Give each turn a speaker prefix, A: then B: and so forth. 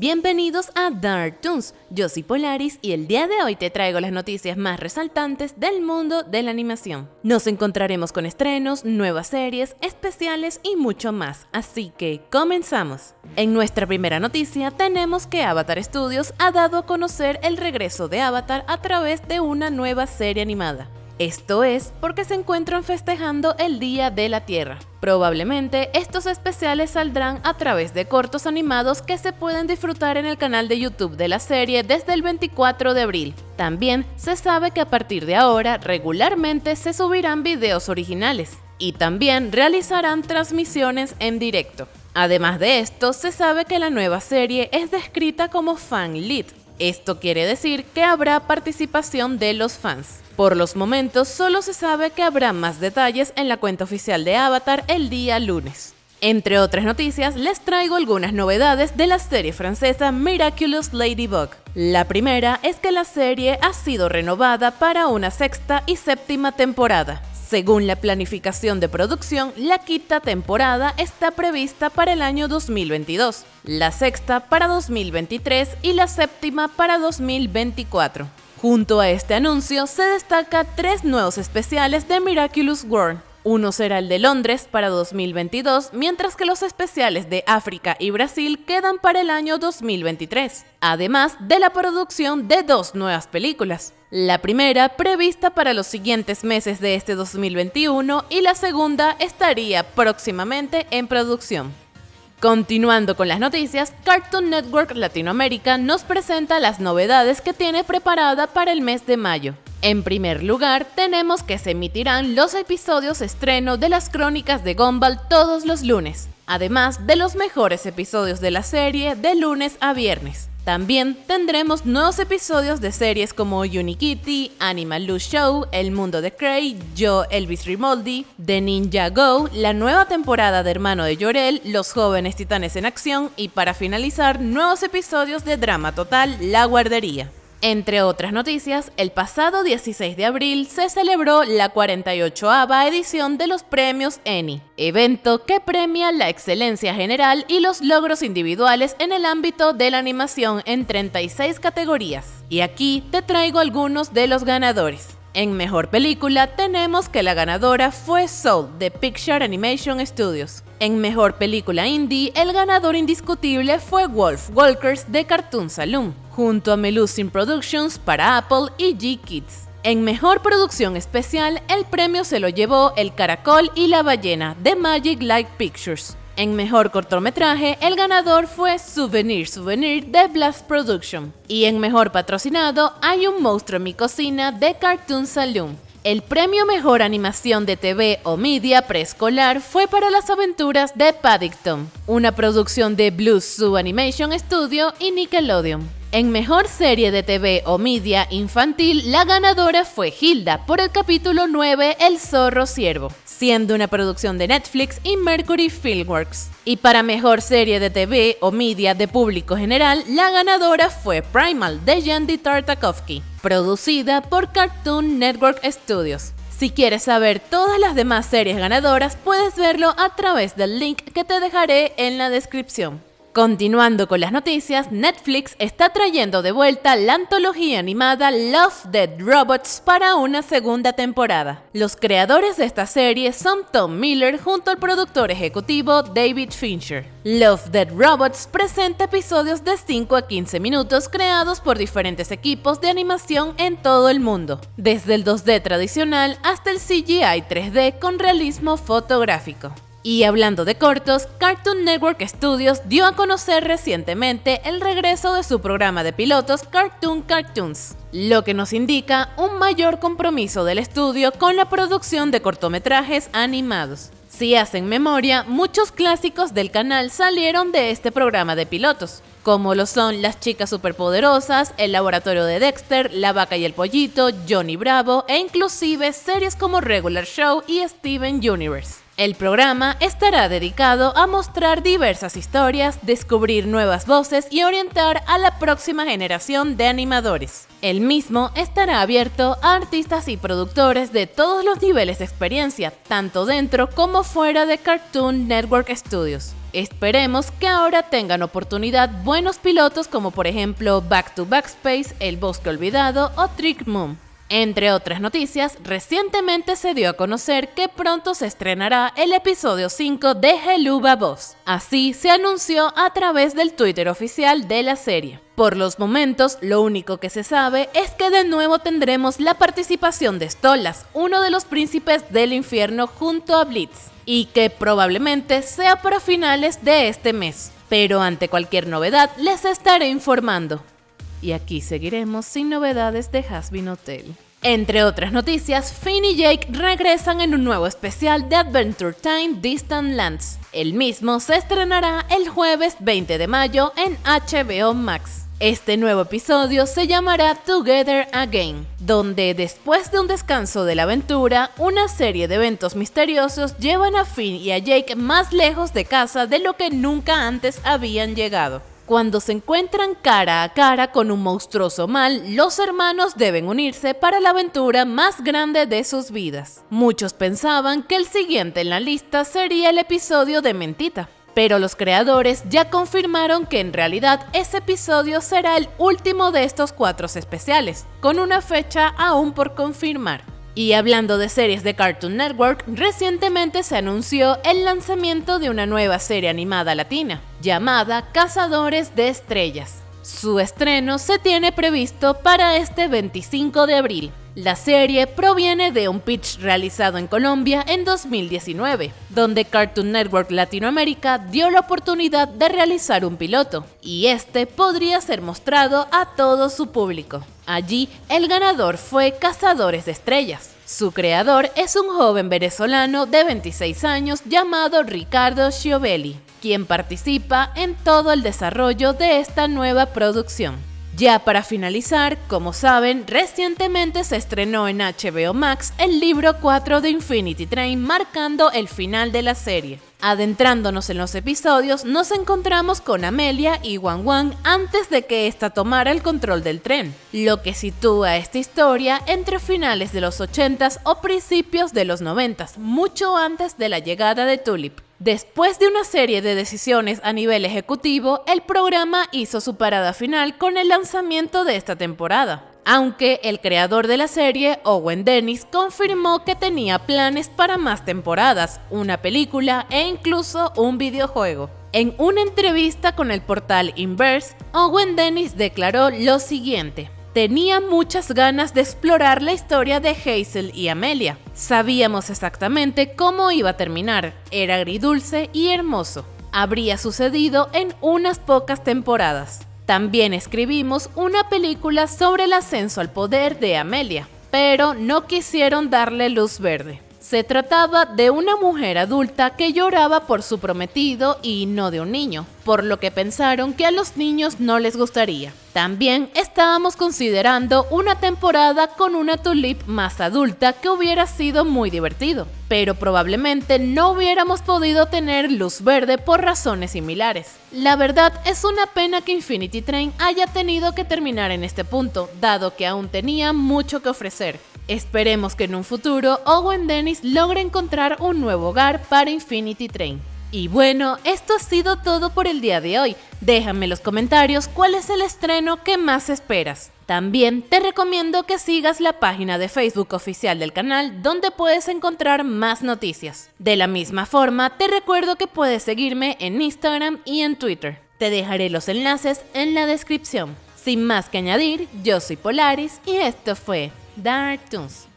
A: Bienvenidos a Dark Toons, yo soy Polaris y el día de hoy te traigo las noticias más resaltantes del mundo de la animación. Nos encontraremos con estrenos, nuevas series, especiales y mucho más, así que comenzamos. En nuestra primera noticia tenemos que Avatar Studios ha dado a conocer el regreso de Avatar a través de una nueva serie animada. Esto es porque se encuentran festejando el Día de la Tierra. Probablemente estos especiales saldrán a través de cortos animados que se pueden disfrutar en el canal de YouTube de la serie desde el 24 de abril. También se sabe que a partir de ahora regularmente se subirán videos originales y también realizarán transmisiones en directo. Además de esto, se sabe que la nueva serie es descrita como fan lead. Esto quiere decir que habrá participación de los fans. Por los momentos, solo se sabe que habrá más detalles en la cuenta oficial de Avatar el día lunes. Entre otras noticias, les traigo algunas novedades de la serie francesa Miraculous Ladybug. La primera es que la serie ha sido renovada para una sexta y séptima temporada. Según la planificación de producción, la quinta temporada está prevista para el año 2022, la sexta para 2023 y la séptima para 2024. Junto a este anuncio se destaca tres nuevos especiales de Miraculous World. Uno será el de Londres para 2022, mientras que los especiales de África y Brasil quedan para el año 2023, además de la producción de dos nuevas películas. La primera prevista para los siguientes meses de este 2021 y la segunda estaría próximamente en producción. Continuando con las noticias, Cartoon Network Latinoamérica nos presenta las novedades que tiene preparada para el mes de mayo. En primer lugar, tenemos que se emitirán los episodios estreno de las crónicas de Gumball todos los lunes, además de los mejores episodios de la serie de lunes a viernes. También tendremos nuevos episodios de series como Unikitty, Animal Loose Show, El Mundo de Cray, Yo Elvis Rimoldi, The Ninja Go, la nueva temporada de Hermano de Llorel, Los Jóvenes Titanes en Acción y para finalizar, nuevos episodios de Drama Total, La Guardería. Entre otras noticias, el pasado 16 de abril se celebró la 48ava edición de los premios Emmy, evento que premia la excelencia general y los logros individuales en el ámbito de la animación en 36 categorías. Y aquí te traigo algunos de los ganadores. En Mejor Película tenemos que la ganadora fue Soul de Picture Animation Studios. En Mejor Película Indie, el ganador indiscutible fue Wolf Walkers de Cartoon Saloon, junto a Melusine Productions para Apple y G-Kids. En Mejor Producción Especial, el premio se lo llevó El Caracol y la Ballena de Magic Light Pictures. En mejor cortometraje, el ganador fue Souvenir Souvenir de Blast Production. Y en mejor patrocinado, hay un monstruo en mi cocina de Cartoon Saloon. El premio Mejor Animación de TV o Media Preescolar fue para las aventuras de Paddington, una producción de Blue Zoo Animation Studio y Nickelodeon. En Mejor Serie de TV o Media Infantil, la ganadora fue Hilda por el capítulo 9 El Zorro Ciervo, siendo una producción de Netflix y Mercury Filmworks. Y para Mejor Serie de TV o Media de Público General, la ganadora fue Primal de Yandy Tartakovsky, producida por Cartoon Network Studios. Si quieres saber todas las demás series ganadoras, puedes verlo a través del link que te dejaré en la descripción. Continuando con las noticias, Netflix está trayendo de vuelta la antología animada Love, Dead Robots para una segunda temporada. Los creadores de esta serie son Tom Miller junto al productor ejecutivo David Fincher. Love, Dead Robots presenta episodios de 5 a 15 minutos creados por diferentes equipos de animación en todo el mundo, desde el 2D tradicional hasta el CGI 3D con realismo fotográfico. Y hablando de cortos, Cartoon Network Studios dio a conocer recientemente el regreso de su programa de pilotos Cartoon Cartoons, lo que nos indica un mayor compromiso del estudio con la producción de cortometrajes animados. Si hacen memoria, muchos clásicos del canal salieron de este programa de pilotos, como lo son Las chicas superpoderosas, El laboratorio de Dexter, La vaca y el pollito, Johnny Bravo e inclusive series como Regular Show y Steven Universe. El programa estará dedicado a mostrar diversas historias, descubrir nuevas voces y orientar a la próxima generación de animadores. El mismo estará abierto a artistas y productores de todos los niveles de experiencia, tanto dentro como fuera de Cartoon Network Studios. Esperemos que ahora tengan oportunidad buenos pilotos como por ejemplo Back to Backspace, El Bosque Olvidado o Trick Moon. Entre otras noticias, recientemente se dio a conocer que pronto se estrenará el episodio 5 de Heluba Boss. Así se anunció a través del Twitter oficial de la serie. Por los momentos, lo único que se sabe es que de nuevo tendremos la participación de Stolas, uno de los príncipes del infierno junto a Blitz, y que probablemente sea para finales de este mes. Pero ante cualquier novedad les estaré informando y aquí seguiremos sin novedades de Hasbin Hotel. Entre otras noticias, Finn y Jake regresan en un nuevo especial de Adventure Time Distant Lands. El mismo se estrenará el jueves 20 de mayo en HBO Max. Este nuevo episodio se llamará Together Again, donde después de un descanso de la aventura, una serie de eventos misteriosos llevan a Finn y a Jake más lejos de casa de lo que nunca antes habían llegado. Cuando se encuentran cara a cara con un monstruoso mal, los hermanos deben unirse para la aventura más grande de sus vidas. Muchos pensaban que el siguiente en la lista sería el episodio de Mentita, pero los creadores ya confirmaron que en realidad ese episodio será el último de estos cuatro especiales, con una fecha aún por confirmar. Y hablando de series de Cartoon Network, recientemente se anunció el lanzamiento de una nueva serie animada latina, llamada Cazadores de Estrellas. Su estreno se tiene previsto para este 25 de abril. La serie proviene de un pitch realizado en Colombia en 2019, donde Cartoon Network Latinoamérica dio la oportunidad de realizar un piloto, y este podría ser mostrado a todo su público. Allí, el ganador fue Cazadores de Estrellas. Su creador es un joven venezolano de 26 años llamado Ricardo Schiovelli, quien participa en todo el desarrollo de esta nueva producción. Ya para finalizar, como saben, recientemente se estrenó en HBO Max el libro 4 de Infinity Train marcando el final de la serie. Adentrándonos en los episodios, nos encontramos con Amelia y Wang Wang antes de que ésta tomara el control del tren, lo que sitúa esta historia entre finales de los 80s o principios de los 90s, mucho antes de la llegada de Tulip. Después de una serie de decisiones a nivel ejecutivo, el programa hizo su parada final con el lanzamiento de esta temporada aunque el creador de la serie, Owen Dennis, confirmó que tenía planes para más temporadas, una película e incluso un videojuego. En una entrevista con el portal Inverse, Owen Dennis declaró lo siguiente. Tenía muchas ganas de explorar la historia de Hazel y Amelia. Sabíamos exactamente cómo iba a terminar. Era agridulce y hermoso. Habría sucedido en unas pocas temporadas. También escribimos una película sobre el ascenso al poder de Amelia, pero no quisieron darle luz verde. Se trataba de una mujer adulta que lloraba por su prometido y no de un niño, por lo que pensaron que a los niños no les gustaría. También estábamos considerando una temporada con una tulip más adulta que hubiera sido muy divertido, pero probablemente no hubiéramos podido tener luz verde por razones similares. La verdad es una pena que Infinity Train haya tenido que terminar en este punto, dado que aún tenía mucho que ofrecer. Esperemos que en un futuro Owen Dennis logre encontrar un nuevo hogar para Infinity Train. Y bueno, esto ha sido todo por el día de hoy. Déjame en los comentarios cuál es el estreno que más esperas. También te recomiendo que sigas la página de Facebook oficial del canal donde puedes encontrar más noticias. De la misma forma, te recuerdo que puedes seguirme en Instagram y en Twitter. Te dejaré los enlaces en la descripción. Sin más que añadir, yo soy Polaris y esto fue Dark Toons.